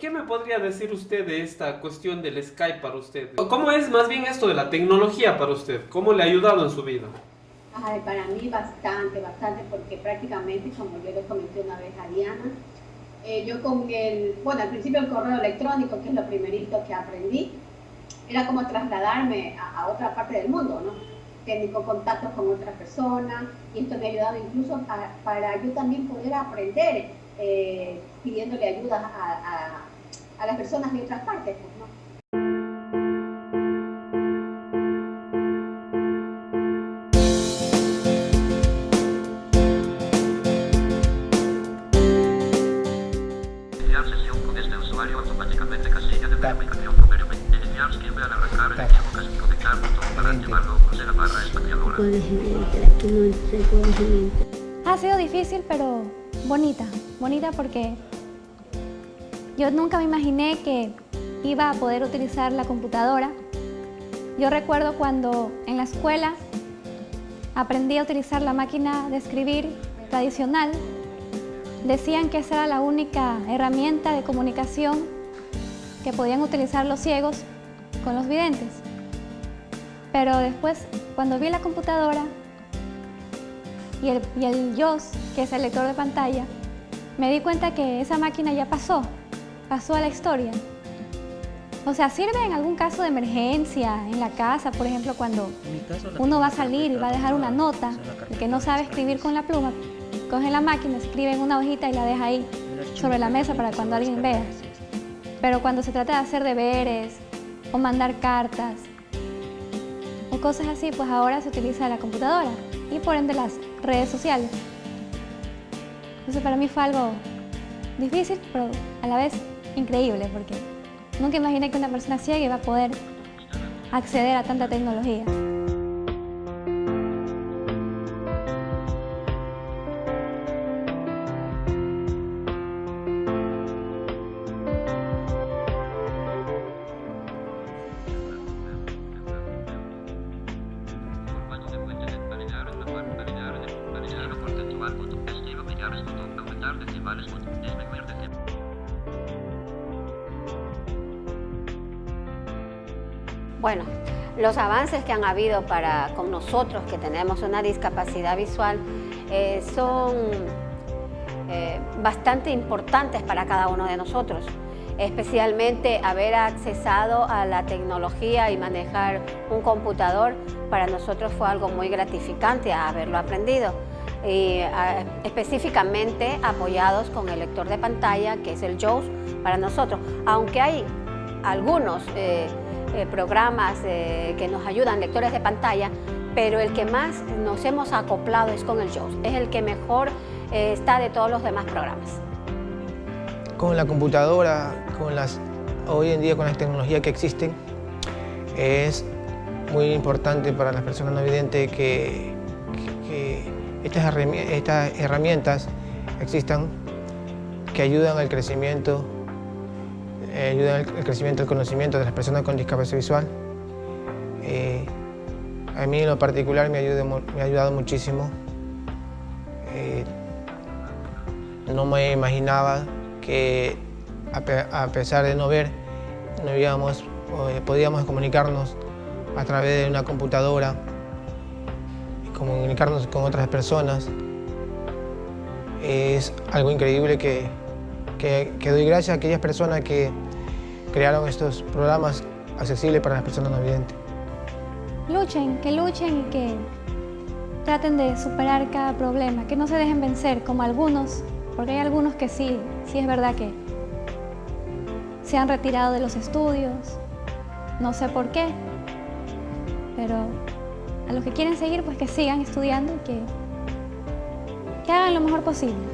¿Qué me podría decir usted de esta cuestión del Skype para usted? ¿Cómo es más bien esto de la tecnología para usted? ¿Cómo le ha ayudado en su vida? Ay, para mí bastante, bastante, porque prácticamente, como yo le comenté una vez a Diana, eh, yo con el, bueno, al principio el correo electrónico, que es lo primerito que aprendí, era como trasladarme a, otra parte del mundo, ¿no? Técnico contactos con otra persona, y esto me ha ayudado incluso para yo también poder aprender eh, pidiéndole ayuda a, a, las personas de otras partes. Pues, ¿no? Ha sido difícil, pero bonita. Bonita porque yo nunca me imaginé que iba a poder utilizar la computadora. Yo recuerdo cuando en la escuela aprendí a utilizar la máquina de escribir tradicional. Decían que esa era la única herramienta de comunicación que podían utilizar los ciegos con los videntes. Pero después, cuando vi la computadora y el, y el JOS, que es el lector de pantalla, me di cuenta que esa máquina ya pasó, pasó a la historia. O sea, sirve en algún caso de emergencia, en la casa, por ejemplo, cuando uno va a salir y va a dejar una nota, el que no sabe escribir con la pluma, coge la máquina, escribe en una hojita y la deja ahí sobre la mesa para cuando alguien vea. Pero cuando se trata de hacer deberes o mandar cartas o cosas así, pues ahora se utiliza la computadora y por ende las redes sociales. Entonces para mí fue algo difícil, pero a la vez increíble, porque nunca imaginé que una persona ciega iba a poder acceder a tanta tecnología. Bueno, los avances que han habido para con nosotros que tenemos una discapacidad visual eh, son eh, bastante importantes para cada uno de nosotros, especialmente haber accesado a la tecnología y manejar un computador para nosotros fue algo muy gratificante haberlo aprendido. Y específicamente apoyados con el lector de pantalla que es el JAWS para nosotros, aunque hay algunos eh, eh, programas eh, que nos ayudan, lectores de pantalla, pero el que más nos hemos acoplado es con el JAWS, es el que mejor eh, está de todos los demás programas. Con la computadora, con las, hoy en día con las tecnologías que existen, es muy importante para las personas no videntes que, estas, estas herramientas existan que ayudan al crecimiento eh, ayuda al crecimiento del conocimiento de las personas con discapacidad visual. Eh, a mí en lo particular me, me ha ayudado muchísimo. Eh, no me imaginaba que a, pesar de no ver, no íbamos, podíamos comunicarnos a través de una computadora comunicarnos con otras personas. Es algo increíble que, doy gracias a aquellas personas que crearon estos programas accesibles para las personas no videntes. Luchen, que luchen y que traten de superar cada problema, que no se dejen vencer como algunos, porque hay algunos que sí, sí es verdad que se han retirado de los estudios, no sé por qué, pero a los que quieren seguir, pues que sigan estudiando y que hagan lo mejor posible.